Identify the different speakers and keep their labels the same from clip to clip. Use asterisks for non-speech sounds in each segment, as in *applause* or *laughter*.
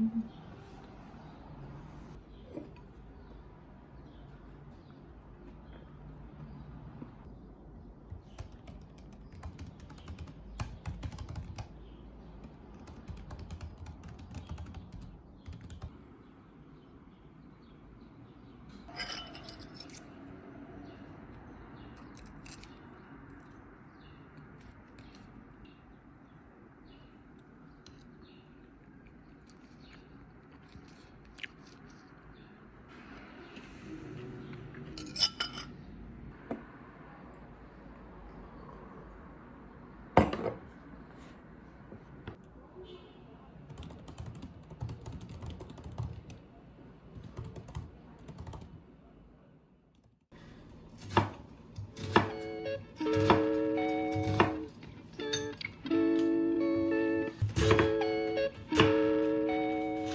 Speaker 1: Mm-hmm.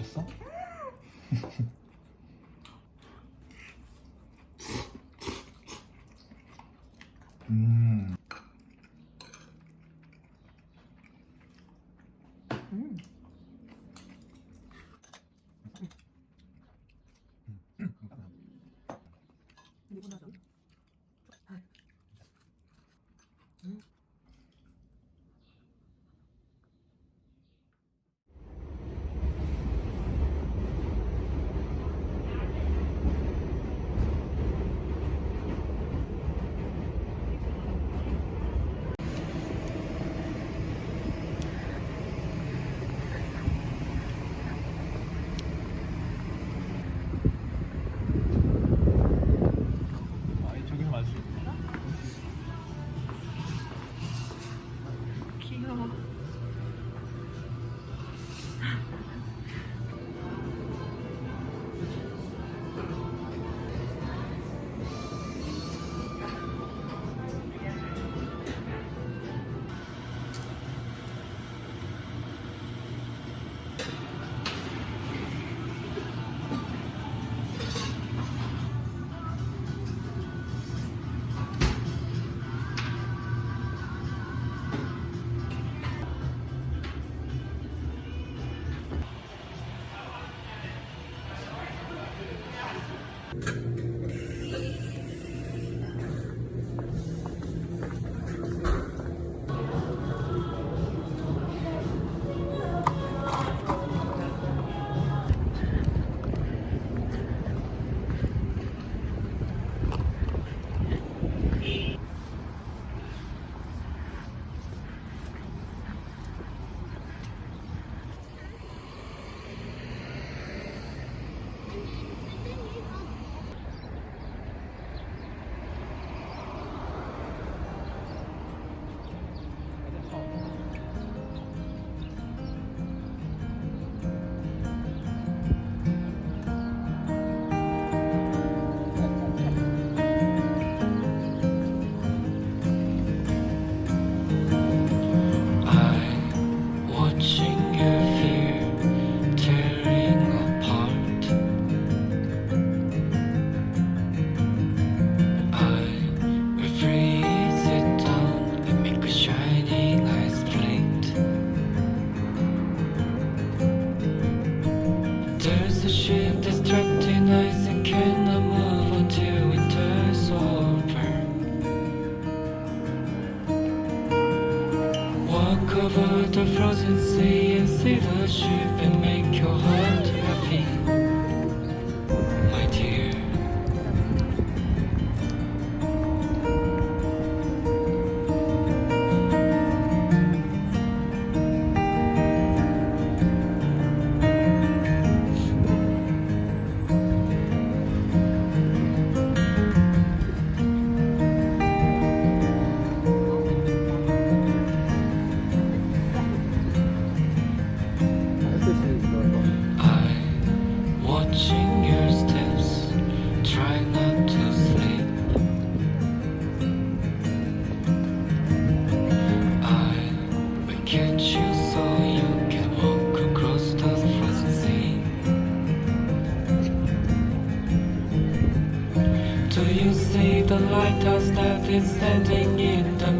Speaker 1: 미쳤어? *laughs*
Speaker 2: you see the lighthouse that is standing in the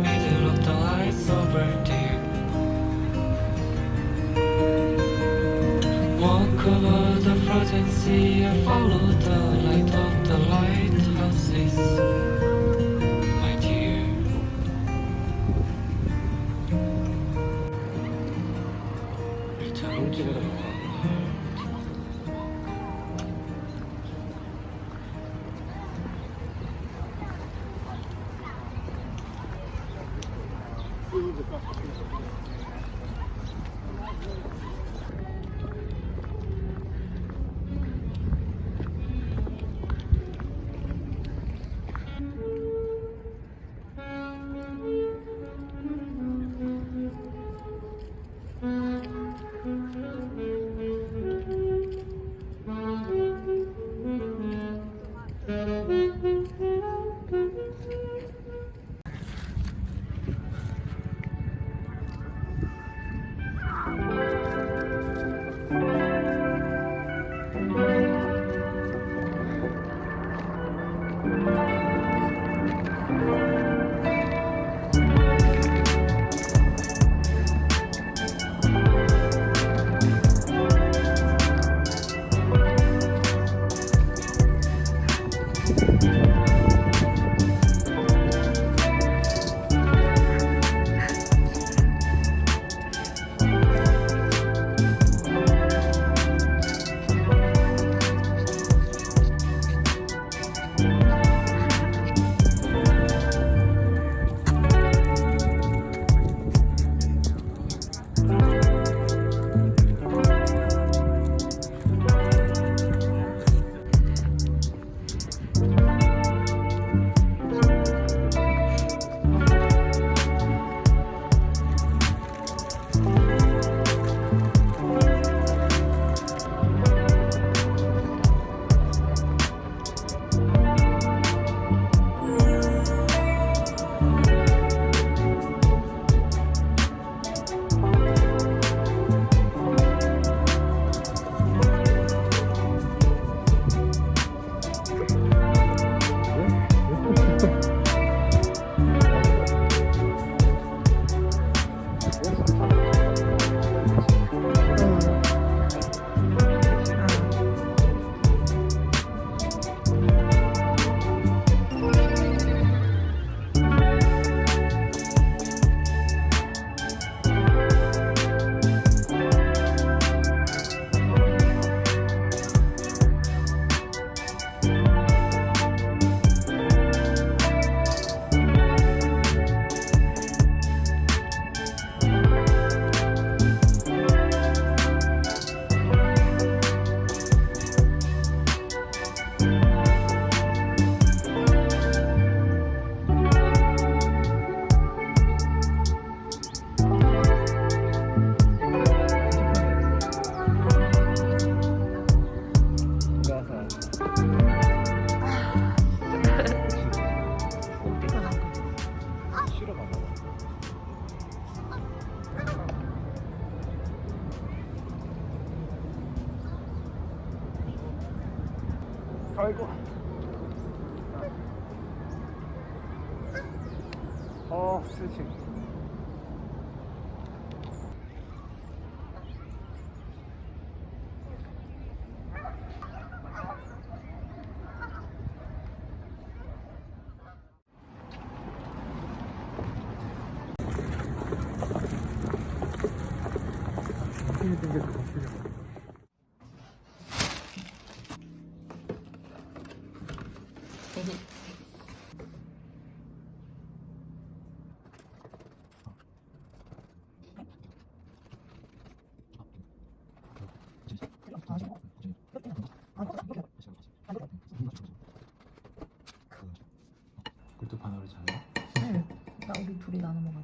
Speaker 1: 반으로 잘라?
Speaker 3: 응. 나 우리 둘이 나눠 먹어야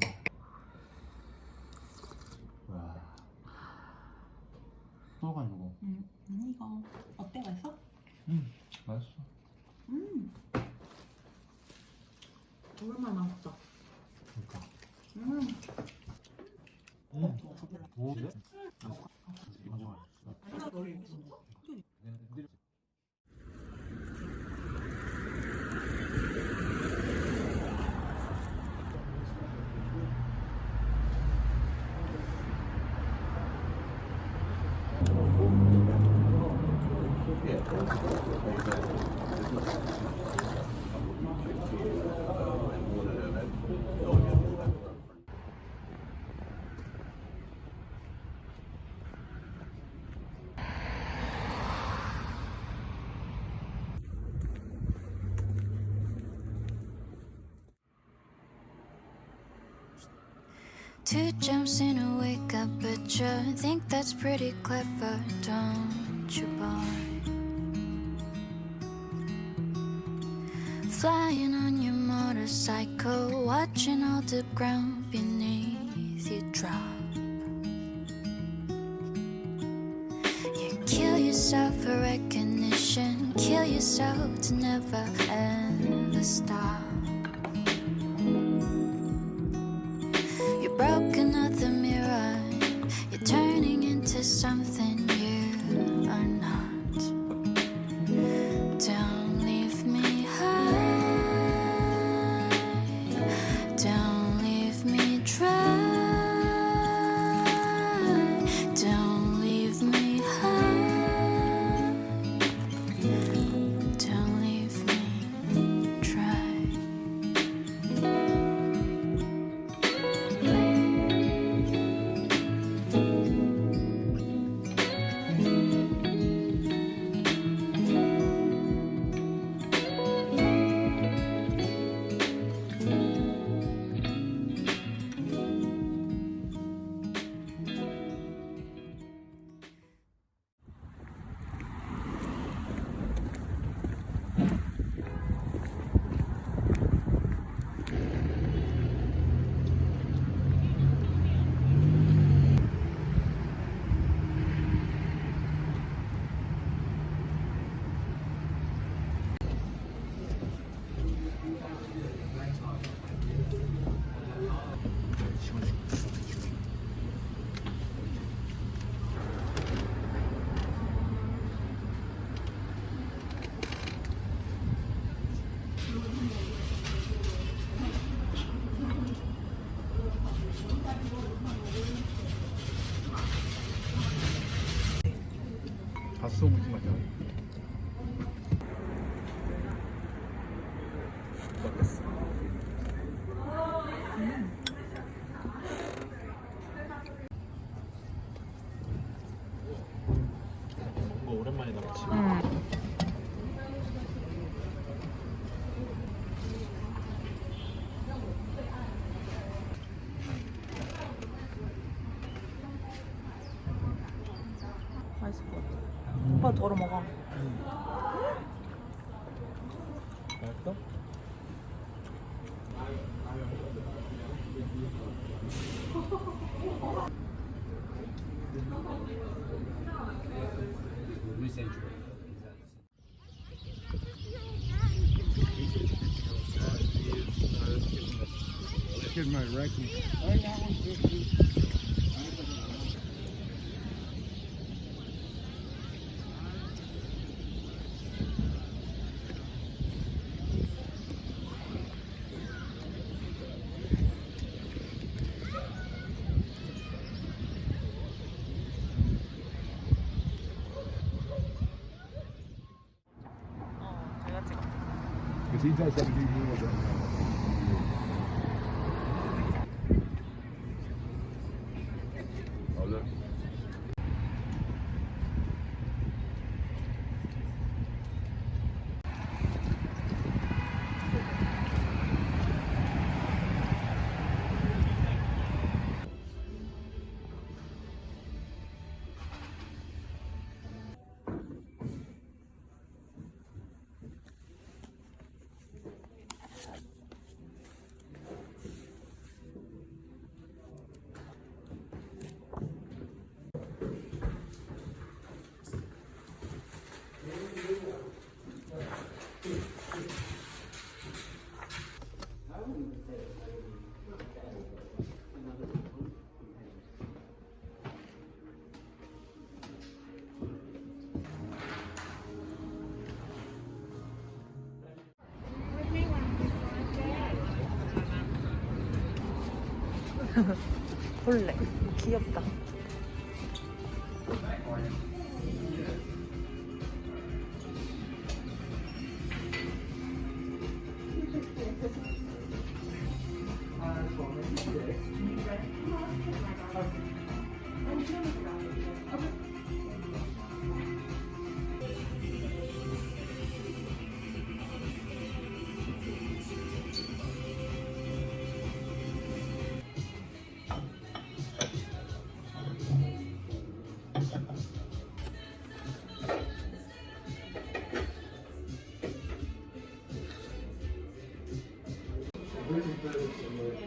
Speaker 3: 돼.
Speaker 1: 와. 떠가지고.
Speaker 3: 응. 음, 이거 어때 맛있어?
Speaker 1: 음, 맛있어.
Speaker 4: Two jumps in a wake up picture. I think that's pretty clever, don't you, boy? Flying on your motorcycle, watching all the ground beneath you drop. You kill yourself for recognition, kill yourself to never ever stop.
Speaker 1: 어땠어? 뭔가 오랜만에 나왔지.
Speaker 3: 맛있을 것 같아. 오빠 덜어 먹어.
Speaker 1: kid might wreck me. Oh, I he does that *laughs*
Speaker 3: 볼래. 귀엽다.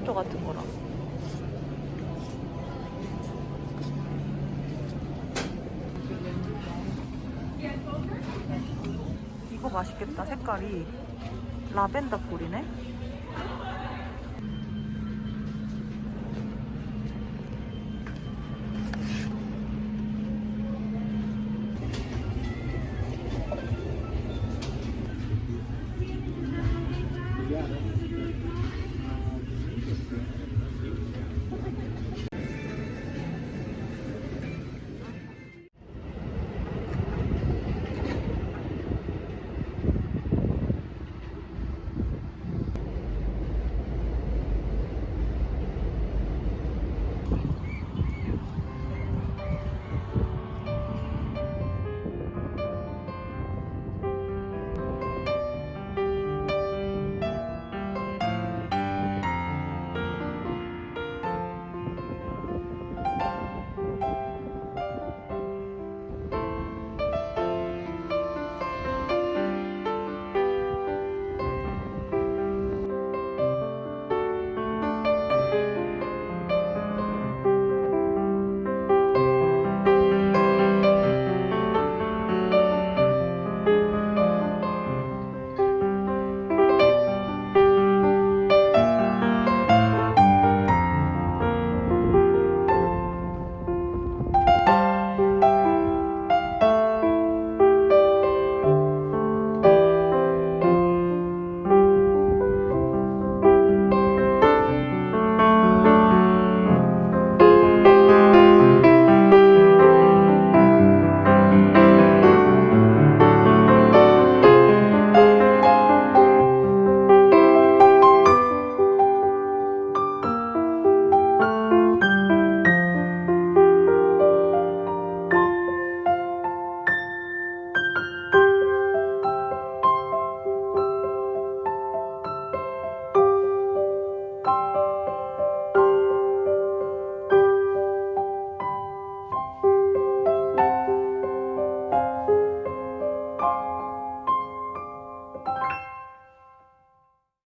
Speaker 3: 프로슈트 같은 거랑. 이거 맛있겠다. 색깔이 라벤더 꿀이네.